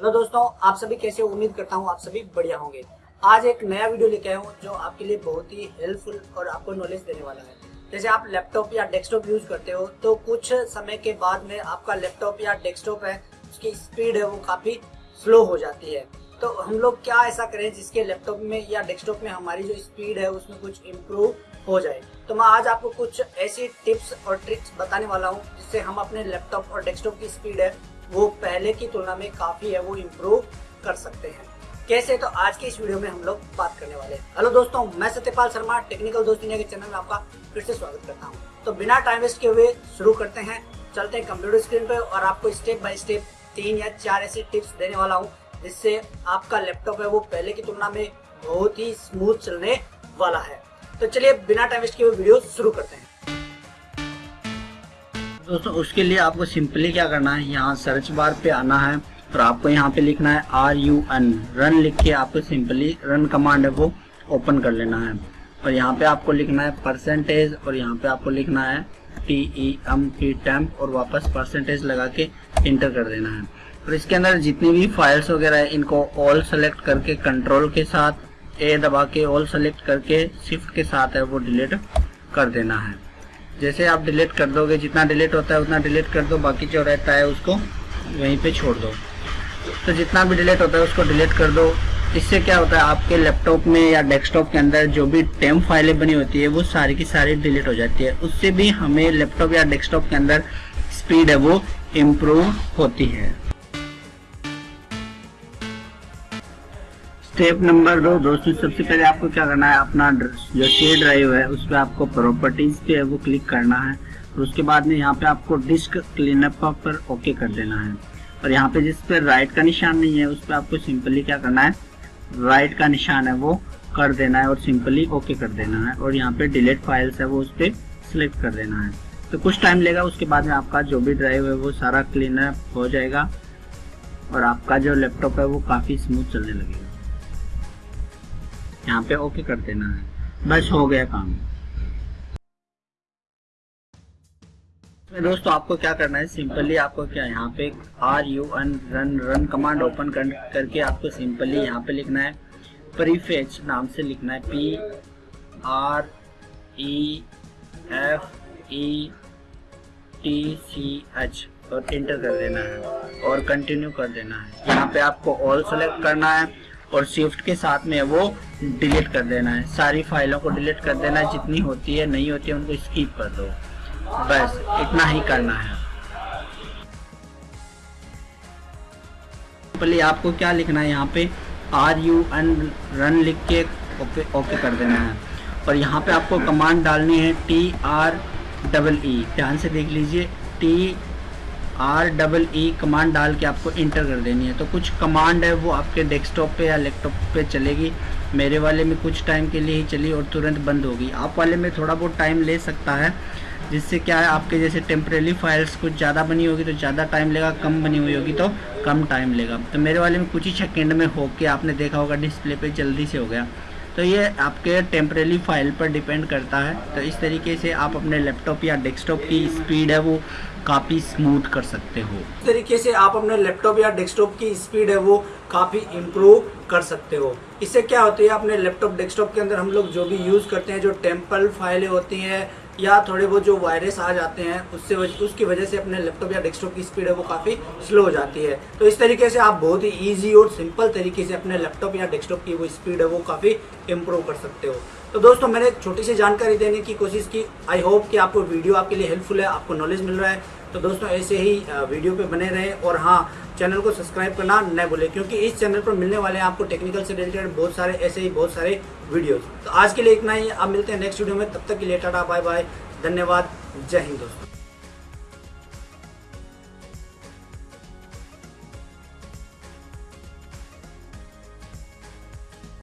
Hello दोस्तों, आप सभी कैसे उम्मीद करता हूँ आप सभी बढ़िया होंगे। आज एक नया वीडियो लेके आया हूँ जो आपके लिए बहुत ही हेल्पफुल और आपको नॉलेज देने वाला है। जैसे आप लैपटॉप या डेस्कटॉप यूज़ करते हो तो कुछ समय के बाद में आपका लैपटॉप या डेस्कटॉप है, उसकी स्पीड है वो काफ़ी स्लो हो जाती है। तो हम लोग क्या ऐसा करें जिसके लैपटॉप में या डेस्कटॉप में हमारी जो स्पीड है, उसमें कुछ इम्प्रूव हो जाए? तो मैं आज आपको कुछ ऐसी टिप्स और ट्रिक्स बताने वाला हूँ जिससे हम अपने लैपटॉप और डेस्कटॉप की स्पीड है वो पहले की तुलना में काफ़ी है, वो इम्प्रूव कर सकते हैं। कैसे? तो आज के इस वीडियो में हम लोग बात करने वाले हैं। हेलो दोस्तों, मैं सत्यपाल शर्मा टेक्निकल दोस्त इंडिया के चैनल में आपका फिर से स्वागत करता हूँ। तो बिना टाइम वेस्ट किए हुए शुरू करते हैं, चलते हैं कंप्यूटर स्क्रीन पे और आपको स्टेप बाय स्टेप तीन या चार ऐसी टिप्स देने वाला हूँ, जिससे आपका लैपटॉप है वो पहले की तुलना में बहुत ही स्मूथ चलने वाला है। तो चलिए बिना टाइम वेस्ट किए हुए वीडियो शुरू करते हैं। दोस्तों, उसके लिए आपको सिंपली क्या करना है, यहाँ सर्च बार पे आना है और आपको यहाँ पे लिखना है आर यू एन रन लिख के आपको सिंपली रन कमांड है वो ओपन कर लेना है। और यहाँ पे आपको लिखना है परसेंटेज और यहाँ पे आपको लिखना है T E M P temp और वापस परसेंटेज लगा के इंटर कर देना है। और इसके अंदर जितनी भी फाइल्स वगैरह है, इनको ऑल सेलेक्ट करके कंट्रोल के साथ ए दबा के ऑल सेलेक्ट करके शिफ्ट के साथ है, वो डिलीट कर देना है। जैसे आप डिलीट कर दोगे, जितना डिलीट होता है उतना डिलीट कर दो, बाकी जो रहता है उसको वहीं पे छोड़ दो। तो जितना भी डिलीट होता है उसको डिलीट कर दो। इससे क्या होता है, आपके लैपटॉप में या डेस्कटॉप के अंदर जो भी टेम फाइलें बनी होती है, वो सारी की सारी डिलीट हो जाती है। उससे भी हमें लैपटॉप या डेस्कटॉप के अंदर स्पीड है, वो इम्प्रूव होती है। स्टेप नंबर दो दोस्तों सबसे पहले आपको क्या करना है, अपना जो सी ड्राइव है, उस पर आपको प्रॉपर्टीज़ पे है वो क्लिक करना है। और उसके बाद में यहाँ पे आपको डिस्क क्लीनअप पर ओके कर देना है। और यहाँ पे जिस पे राइट का निशान नहीं है, उस पर आपको सिंपली क्या करना है राइट का निशान है वो कर देना है और सिंपली ओके कर देना है। और यहाँ पे डिलीट फाइल्स है वो उस पर सिलेक्ट कर देना है। तो कुछ टाइम लेगा, उसके बाद में आपका जो भी ड्राइव है वो सारा क्लीनअप हो जाएगा। और आपका जो लैपटॉप है वो काफ़ी स्मूथ चलने लगेगा। यहाँ पे ओके कर देना है। बस हो गया काम। दोस्तों आपको क्या करना है? सिंपली आपको क्या यहाँ पे R U N run run command open कर, करके आपको सिंपली यहाँ पे लिखना है। प्रीफेच नाम से लिखना है। P R E F E T C H और इंटर कर देना है और कंटिन्यू कर देना है। यहाँ पे आपको ऑल सेलेक्ट करना है। और शिफ्ट के साथ में वो डिलीट कर देना है। सारी फाइलों को डिलीट कर देना है, जितनी होती है, नहीं होती है, उनको स्कीप कर दो। बस, इतना ही करना है। पहले आपको क्या लिखना है यहाँ पे? आर यू एन रन लिख के ओके ओके कर देना है। और यहाँ पे आपको कमांड डालनी है टी आर डबल ई ध्यान से देख लीजिए T R double E command डाल के आपको इंटर कर देनी है। तो कुछ कमांड है, वो आपके डेस्कटॉप पे या लैपटॉप पे चलेगी। मेरे वाले में कुछ टाइम के लिए ही चली और तुरंत बंद होगी। आप वाले में थोड़ा बहुत टाइम ले सकता है, जिससे क्या है, आपके जैसे टेम्परेली फाइल्स कुछ ज़्यादा बनी होगी तो ज़्यादा टाइम लेगा, कम बनी हुई होगी तो कम टाइम लेगा। तो मेरे वाले में कुछ ही सेकेंड में हो के आपने देखा होगा डिस्प्ले पे जल्दी से हो गया। तो ये आपके टेम्परेली फ़ाइल पर डिपेंड करता है। तो इस तरीके से आप अपने लैपटॉप या डेस्कटॉप की स्पीड है, वो काफ़ी स्मूथ कर सकते हो। इस तरीके से आप अपने लैपटॉप या डेस्कटॉप की स्पीड है, वो काफ़ी इम्प्रूव कर सकते हो। इससे क्या होती है, अपने लैपटॉप डेस्कटॉप के अंदर हम लोग जो भी यूज़ करते हैं, जो टेंपल फाइलें होती हैं या थोड़े बहुत जो वायरस आ जाते हैं उससे वज, उसकी वजह से अपने लैपटॉप या डेस्कटॉप की स्पीड है वो काफ़ी स्लो हो जाती है। तो इस तरीके से आप बहुत ही ईजी और सिंपल तरीके से अपने लैपटॉप या डेस्कटॉप की वो स्पीड है वो काफ़ी इम्प्रूव कर सकते हो। तो दोस्तों, मैंने छोटी सी जानकारी देने की कोशिश की। आई होप कि आपको वीडियो आपके लिए हेल्पफुल है, आपको नॉलेज मिल रहा है। तो दोस्तों, ऐसे ही वीडियो पे बने रहें और हाँ चैनल को सब्सक्राइब करना न भूलें, क्योंकि इस चैनल पर मिलने वाले हैं आपको टेक्निकल से रिलेटेड बहुत सारे, ऐसे ही बहुत सारे वीडियोज़ तो आज के लिए इतना ही। आप मिलते हैं नेक्स्ट वीडियो में। तब तक के लिए टाटा बाय बाय धन्यवाद। जय हिंद दोस्तों।